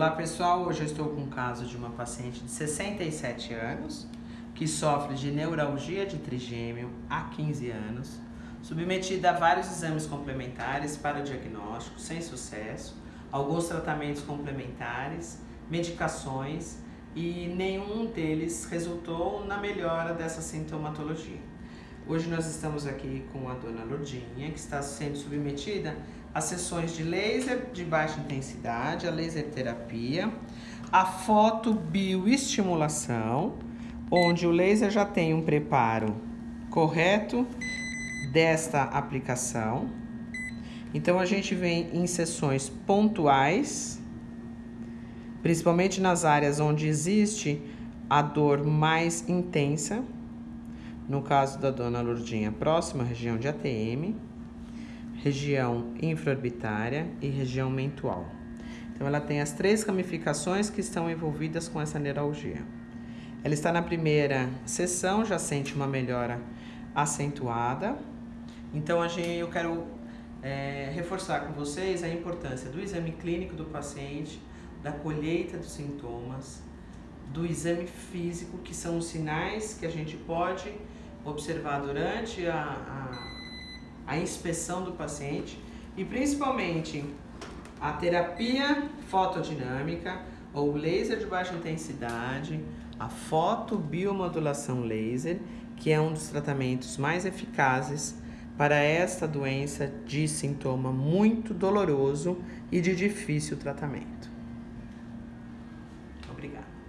Olá pessoal, hoje eu estou com o caso de uma paciente de 67 anos que sofre de neuralgia de trigêmeo há 15 anos, submetida a vários exames complementares para o diagnóstico sem sucesso, alguns tratamentos complementares, medicações e nenhum deles resultou na melhora dessa sintomatologia. Hoje nós estamos aqui com a dona Lourdinha, que está sendo submetida a sessões de laser de baixa intensidade, a laser terapia, a fotobioestimulação, onde o laser já tem um preparo correto desta aplicação. Então a gente vem em sessões pontuais, principalmente nas áreas onde existe a dor mais intensa no caso da dona Lourdinha, próxima região de ATM, região infraorbitária e região mentual. Então, ela tem as três ramificações que estão envolvidas com essa neuralgia. Ela está na primeira sessão, já sente uma melhora acentuada. Então, a gente, eu quero é, reforçar com vocês a importância do exame clínico do paciente, da colheita dos sintomas, do exame físico, que são os sinais que a gente pode observar durante a, a, a inspeção do paciente e principalmente a terapia fotodinâmica ou laser de baixa intensidade, a fotobiomodulação laser, que é um dos tratamentos mais eficazes para esta doença de sintoma muito doloroso e de difícil tratamento. Obrigada.